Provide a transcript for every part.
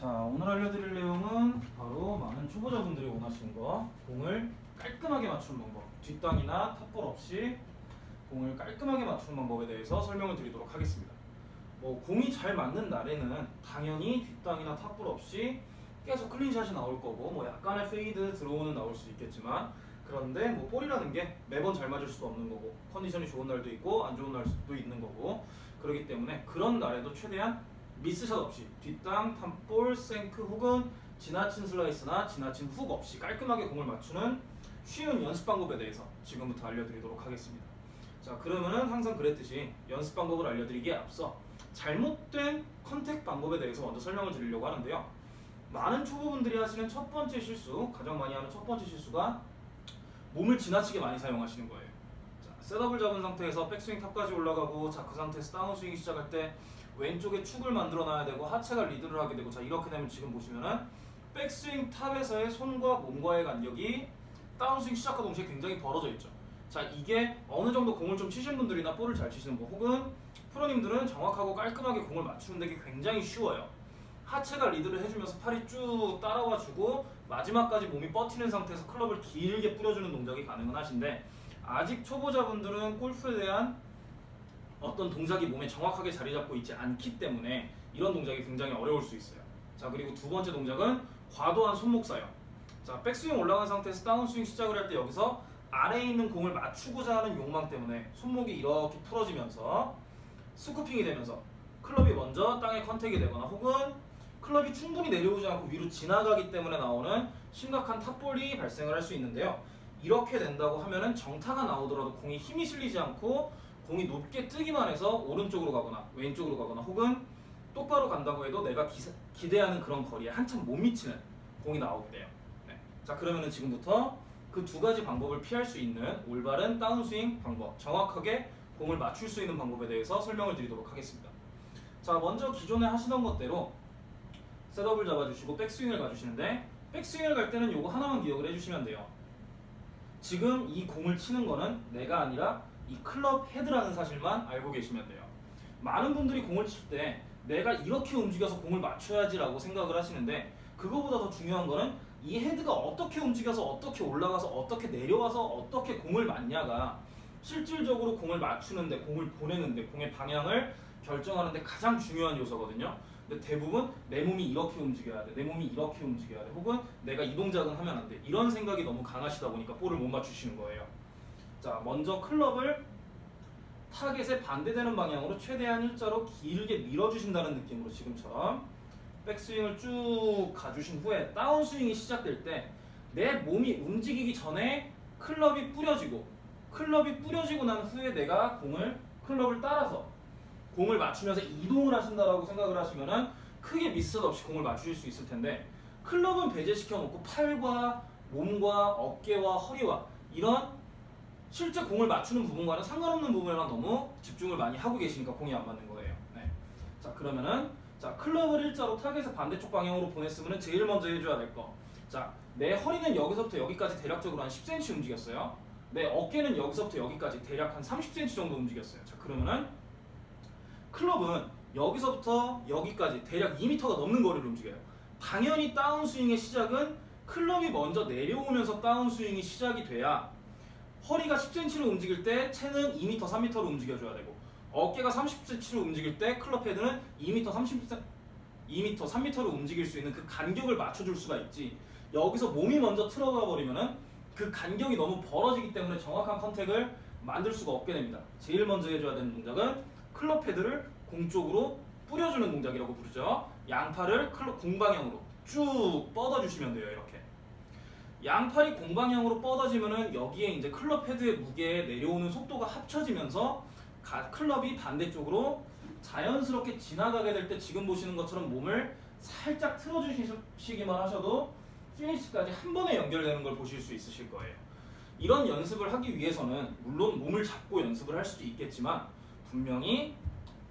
자 오늘 알려드릴 내용은 바로 많은 초보자분들이 원하시는 거. 공을 깔끔하게 맞추는 방법. 뒷땅이나 top ball 없이 공을 깔끔하게 맞추는 방법에 대해서 설명을 드리도록 하겠습니다. 뭐 공이 잘 맞는 날에는 당연히 뒷땅이나 top ball 없이 계속 clean shot이 나올 거고 뭐 약간의 fade draw는 나올 수 있겠지만 그런데 뭐 볼이라는 게 매번 잘 맞을 수도 없는 거고 컨디션이 좋은 날도 있고 안 좋은 날도 있는 거고 그렇기 때문에 그런 날에도 최대한 미스샷 없이 뒷땅, 탑볼, 생크 혹은 지나친 슬라이스나 지나친 훅 없이 깔끔하게 공을 맞추는 쉬운 연습 방법에 대해서 지금부터 알려드리도록 하겠습니다. 자 그러면은 항상 그랬듯이 연습 방법을 알려드리기에 앞서 잘못된 컨택 방법에 대해서 먼저 설명을 드리려고 하는데요. 많은 초보분들이 하시는 첫 번째 실수, 가장 많이 하는 첫 번째 실수가 몸을 지나치게 많이 사용하시는 거예요. 자, setup을 잡은 상태에서 백스윙 top까지 올라가고 자 그 상태에서 다운스윙 시작할 때 왼쪽에 축을 만들어 놔야 되고 하체가 리드를 하게 되고 자 이렇게 되면 지금 보시면은 백스윙 top에서의 손과 몸과의 간격이 다운스윙 시작과 동시에 굉장히 벌어져 있죠. 자 이게 어느 정도 공을 좀 치시는 분들이나 볼을 잘 치시는 분 혹은 프로님들은 정확하고 깔끔하게 공을 맞추는 데 굉장히 쉬워요. 하체가 리드를 해주면서 팔이 쭉 따라와 주고 마지막까지 몸이 뻗히는 상태에서 클럽을 길게 뿌려주는 동작이 가능은 하신데 아직 초보자분들은 골프에 대한 어떤 동작이 몸에 정확하게 자리 잡고 있지 않기 때문에 이런 동작이 굉장히 어려울 수 있어요. 자 그리고 두 번째 동작은 과도한 손목 사용. 자 백스윙 올라간 상태에서 다운스윙 시작을 할 때 여기서 아래에 있는 공을 맞추고자 하는 욕망 때문에 손목이 이렇게 풀어지면서 scooping이 되면서 클럽이 먼저 땅에 contact이 되거나 혹은 클럽이 충분히 내려오지 않고 위로 지나가기 때문에 나오는 심각한 top ball이 발생을 할 수 있는데요. 이렇게 된다고 하면은 정타가 나오더라도 공이 힘이 실리지 않고 공이 높게 뜨기만 해서 오른쪽으로 가거나 왼쪽으로 가거나 혹은 똑바로 간다고 해도 내가 기사, 기대하는 그런 거리에 한참 못 미치는 공이 나오게 돼요. 네. 자 그러면은 지금부터 그 두 가지 방법을 피할 수 있는 올바른 다운스윙 방법, 정확하게 공을 맞출 수 있는 방법에 대해서 설명을 드리도록 하겠습니다. 자 먼저 기존에 하시던 것대로 셋업을 잡아주시고 백스윙을 가주시는데 백스윙을 갈 때는 요거 하나만 기억을 해주시면 돼요. 지금 이 공을 치는 거는 내가 아니라 이 클럽 헤드라는 사실만 알고 계시면 돼요. 많은 분들이 공을 칠 때 내가 이렇게 움직여서 공을 맞춰야지라고 생각을 하시는데 그거보다 더 중요한 거는 이 헤드가 어떻게 움직여서 어떻게 올라가서 어떻게 내려와서 어떻게 공을 맞냐가 실질적으로 공을 맞추는데 공을 보내는데 공의 방향을 결정하는데 가장 중요한 요소거든요. 근데 대부분 내 몸이 이렇게 움직여야 돼. 내 몸이 이렇게 움직여야 돼. 혹은 내가 이 동작은 하면 안 돼. 이런 생각이 너무 강하시다 보니까 볼을 못 맞추시는 거예요. 자, 먼저 클럽을 타겟에 반대되는 방향으로 최대한 일자로 길게 밀어주신다는 느낌으로 지금처럼 백스윙을 쭉 가주신 후에 다운스윙이 시작될 때 내 몸이 움직이기 전에 클럽이 뿌려지고 클럽이 뿌려지고 난 후에 내가 공을 클럽을 따라서 공을 맞추면서 이동을 하신다라고 생각을 하시면은 크게 미스 없이 공을 맞추실 수 있을 텐데 클럽은 배제시켜 놓고 팔과 몸과 어깨와 허리와 이런 실제 공을 맞추는 부분과는 상관없는 부분에만 너무 집중을 많이 하고 계시니까 공이 안 맞는 거예요. 네. 자 그러면은 자 클럽을 일자로 타겟의 반대쪽 방향으로 보냈으면 제일 먼저 해줘야 될 거. 자 내 허리는 여기서부터 여기까지 대략적으로 한 10cm 움직였어요. 내 어깨는 여기서부터 여기까지 대략 한 30cm 정도 움직였어요. 자 그러면은 클럽은 여기서부터 여기까지 대략 2m가 넘는 거리를 움직여요. 당연히 다운스윙의 시작은 클럽이 먼저 내려오면서 다운스윙이 시작이 돼야 허리가 10cm로 움직일 때 채는 2m, 3m로 움직여줘야 되고 어깨가 30cm로 움직일 때 클럽 헤드는 2m, 30, 2m, 3m로 움직일 수 있는 그 간격을 맞춰줄 수가 있지 여기서 몸이 먼저 틀어가 버리면 은 그 간격이 너무 벌어지기 때문에 정확한 컨택을 만들 수가 없게 됩니다. 제일 먼저 해줘야 되는 동작은 클럽 헤드를 공 쪽으로 뿌려주는 동작이라고 부르죠. 양팔을 클럽 공 방향으로 쭉 뻗어주시면 돼요. 이렇게. 양팔이 공방향으로 뻗어지면은 여기에 이제 클럽 헤드의 무게에 내려오는 속도가 합쳐지면서 가, 클럽이 반대쪽으로 자연스럽게 지나가게 될 때 지금 보시는 것처럼 몸을 살짝 틀어주시기만 하셔도 피니시까지 한 번에 연결되는 걸 보실 수 있으실 거예요. 이런 연습을 하기 위해서는 물론 몸을 잡고 연습을 할 수도 있겠지만 분명히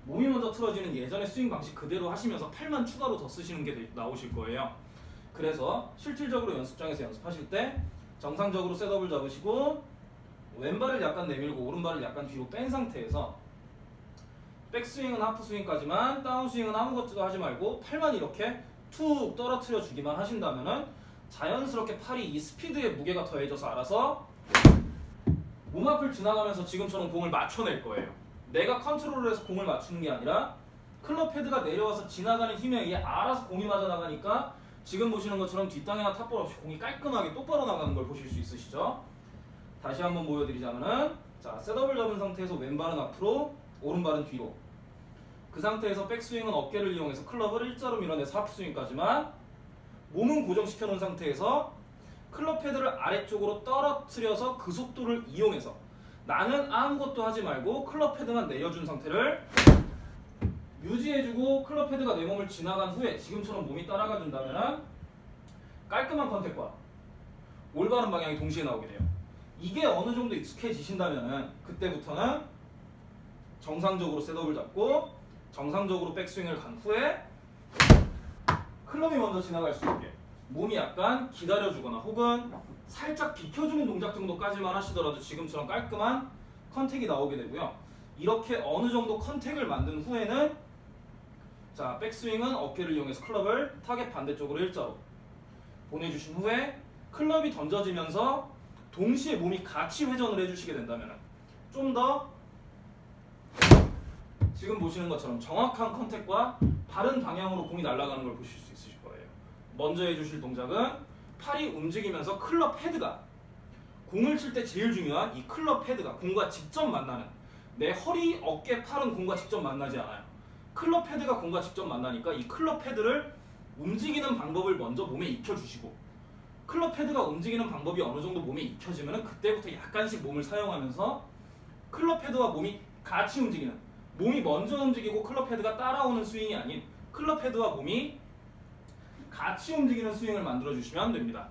몸이 먼저 틀어지는 예전의 스윙 방식 그대로 하시면서 팔만 추가로 더 쓰시는 게 나오실 거예요. 그래서 실질적으로 연습장에서 연습하실 때 정상적으로 셋업을 잡으시고 왼발을 약간 내밀고 오른발을 약간 뒤로 뺀 상태에서 백스윙은 하프스윙까지만 다운스윙은 아무것도 하지 말고 팔만 이렇게 툭 떨어뜨려 주기만 하신다면 은 자연스럽게 팔이 이 스피드의 무게가 더해져서 알아서 몸 앞을 지나가면서 지금처럼 공을 맞춰낼 거예요. 내가 컨트롤을 해서 공을 맞추는 게 아니라 클럽 헤드가 내려와서 지나가는 힘에 의해 알아서 공이 맞아 나가니까 지금 보시는 것처럼 뒷땅이나 top ball 없이 공이 깔끔하게 똑바로 나가는 걸 보실 수 있으시죠? 다시 한번 보여드리자면은 자 setup을 잡은 상태에서 왼발은 앞으로 오른발은 뒤로 그 상태에서 백스윙은 어깨를 이용해서 클럽을 일자로 밀어내서 half swing까지만 몸은 고정시켜 놓은 상태에서 클럽 헤드를 아래쪽으로 떨어뜨려서 그 속도를 이용해서 나는 아무것도 하지 말고 클럽 헤드만 내려준 상태를 유지해주고 클럽 헤드가 내 몸을 지나간 후에 지금처럼 몸이 따라가 준다면 깔끔한 contact과 올바른 방향이 동시에 나오게 돼요. 이게 어느 정도 익숙해지신다면 그때부터는 정상적으로 setup을 잡고 정상적으로 백스윙을 간 후에 클럽이 먼저 지나갈 수 있게 몸이 약간 기다려주거나 혹은 살짝 비켜주는 동작 정도까지만 하시더라도 지금처럼 깔끔한 contact이 나오게 되고요. 이렇게 어느 정도 contact을 만든 후에는 자 백스윙은 어깨를 이용해서 클럽을 타겟 반대쪽으로 일자로 보내주신 후에 클럽이 던져지면서 동시에 몸이 같이 회전을 해주시게 된다면 좀 더 지금 보시는 것처럼 정확한 contact과 바른 방향으로 공이 날아가는 걸 보실 수 있으실 거예요. 먼저 해주실 동작은 팔이 움직이면서 클럽 헤드가 공을 칠 때 제일 중요한 이 클럽 헤드가 공과 직접 만나는 내 허리, 어깨, 팔은 공과 직접 만나지 않아요. 클럽 헤드가 공과 직접 만나니까 이 클럽 헤드를 움직이는 방법을 먼저 몸에 익혀주시고 클럽 헤드가 움직이는 방법이 어느 정도 몸에 익혀지면 그때부터 약간씩 몸을 사용하면서 클럽 헤드와 몸이 같이 움직이는 몸이 먼저 움직이고 클럽 헤드가 따라오는 스윙이 아닌 클럽 헤드와 몸이 같이 움직이는 스윙을 만들어 주시면 됩니다.